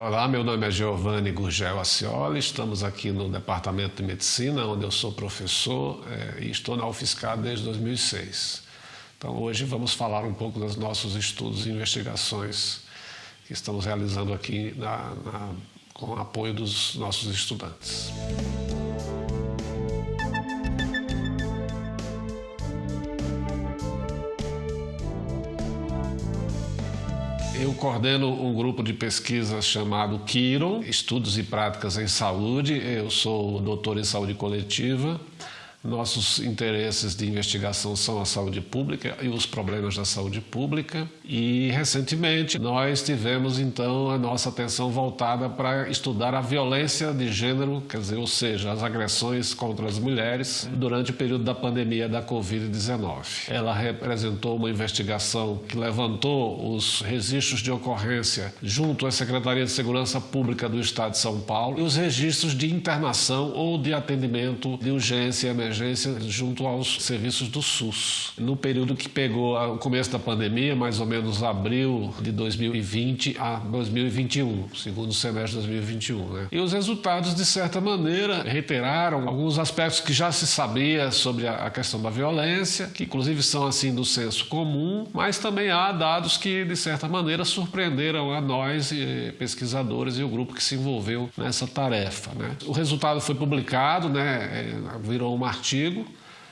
Olá, meu nome é Giovanni Gurgel Acioli, estamos aqui no Departamento de Medicina, onde eu sou professor é, e estou na UFSCar desde 2006. Então, hoje vamos falar um pouco dos nossos estudos e investigações que estamos realizando aqui na, na, com o apoio dos nossos estudantes. Eu coordeno um grupo de pesquisa chamado Kiron, Estudos e Práticas em Saúde. Eu sou doutor em saúde coletiva nossos interesses de investigação são a saúde pública e os problemas da saúde pública. E recentemente nós tivemos então a nossa atenção voltada para estudar a violência de gênero, quer dizer, ou seja, as agressões contra as mulheres durante o período da pandemia da Covid-19. Ela representou uma investigação que levantou os registros de ocorrência junto à Secretaria de Segurança Pública do Estado de São Paulo e os registros de internação ou de atendimento de urgência e emergência junto aos serviços do SUS. No período que pegou o começo da pandemia, mais ou menos abril de 2020 a 2021, segundo semestre de 2021. Né? E os resultados, de certa maneira, reiteraram alguns aspectos que já se sabia sobre a questão da violência, que inclusive são assim do senso comum, mas também há dados que, de certa maneira, surpreenderam a nós, pesquisadores, e o grupo que se envolveu nessa tarefa. Né? O resultado foi publicado, né? É, virou uma artigo,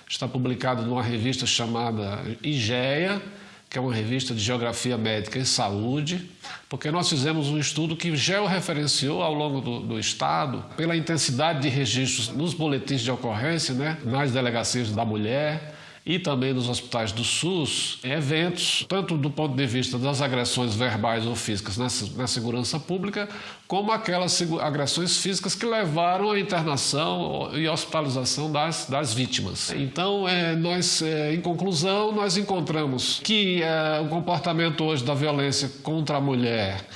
está publicado numa revista chamada IGEA, que é uma revista de Geografia Médica e Saúde, porque nós fizemos um estudo que georreferenciou ao longo do, do, Estado, pela intensidade de registros nos boletins de ocorrência, né, nas delegacias da mulher, e também nos hospitais do SUS eventos, tanto do ponto de vista das agressões verbais ou físicas na, na segurança pública, como aquelas agressões físicas que levaram à internação e hospitalização das, das vítimas. Então, é, nós, é, em conclusão, nós encontramos que é, o comportamento hoje da violência contra a mulher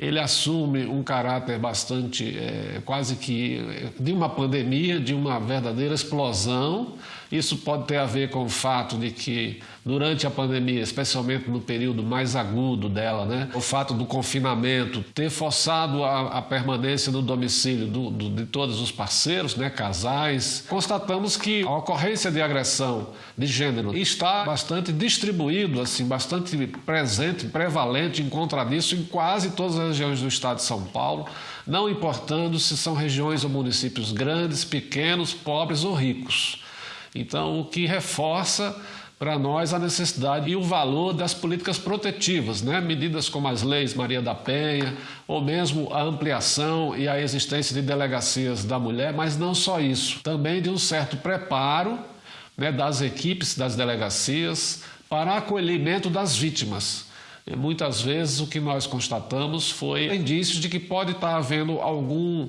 ele assume um caráter bastante, é, quase que, é, de uma pandemia, de uma verdadeira explosão. Isso pode ter a ver com o fato de que, durante a pandemia, especialmente no período mais agudo dela, né, o fato do confinamento ter forçado a, a permanência no domicílio do, do, de todos os parceiros, né, casais, constatamos que a ocorrência de agressão de gênero está bastante distribuído, assim, bastante presente, prevalente, encontra isso em quase todas as regiões do estado de São Paulo, não importando se são regiões ou municípios grandes, pequenos, pobres ou ricos. Então, o que reforça para nós a necessidade e o valor das políticas protetivas, né? medidas como as leis Maria da Penha, ou mesmo a ampliação e a existência de delegacias da mulher, mas não só isso, também de um certo preparo né, das equipes das delegacias para acolhimento das vítimas. Muitas vezes o que nós constatamos foi indícios de que pode estar havendo algum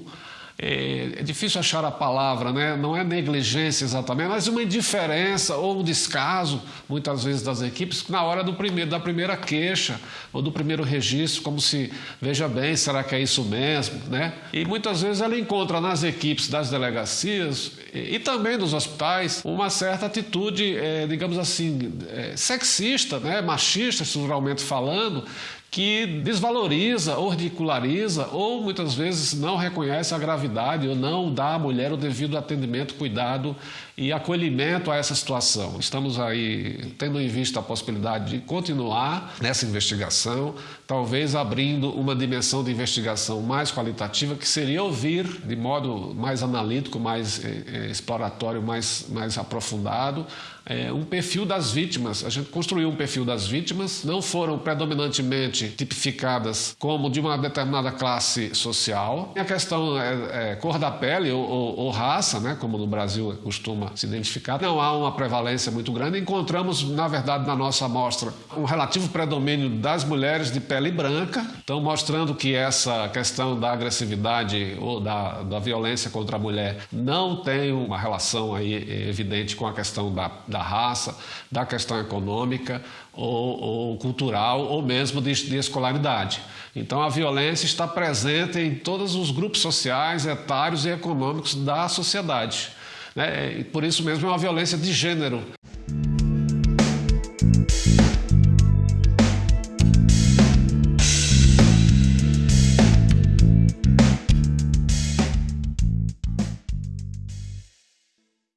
é, é, difícil achar a palavra, né? não é negligência exatamente, mas uma indiferença ou um descaso, muitas vezes, das equipes, na hora do primeiro, da primeira queixa ou do primeiro registro, como se, veja bem, será que é isso mesmo? Né? E muitas vezes ela encontra nas equipes das delegacias e, e também dos hospitais uma certa atitude, é, digamos assim, é, sexista, né? machista, estruturalmente falando, que desvaloriza ou ridiculariza ou muitas vezes não reconhece a gravidade ou não dá à mulher o devido atendimento, cuidado e acolhimento a essa situação. Estamos aí tendo em vista a possibilidade de continuar nessa investigação, talvez abrindo uma dimensão de investigação mais qualitativa, que seria ouvir de modo mais analítico, mais eh, exploratório, mais, mais aprofundado, é, um perfil das vítimas. A gente construiu um perfil das vítimas, não foram predominantemente tipificadas como de uma determinada classe social. A questão é, é cor da pele ou, ou, ou, raça, né, como no Brasil costuma se identificar, não há uma prevalência muito grande. Encontramos, na verdade, na nossa amostra, um relativo predomínio das mulheres de pele branca, então mostrando que essa questão da agressividade ou da, da violência contra a mulher não tem uma relação aí evidente com a questão da da raça, da questão econômica ou, ou cultural ou mesmo de, de escolaridade. Então a violência está presente em todos os grupos sociais, etários e econômicos da sociedade. Né? Por isso mesmo é uma violência de gênero.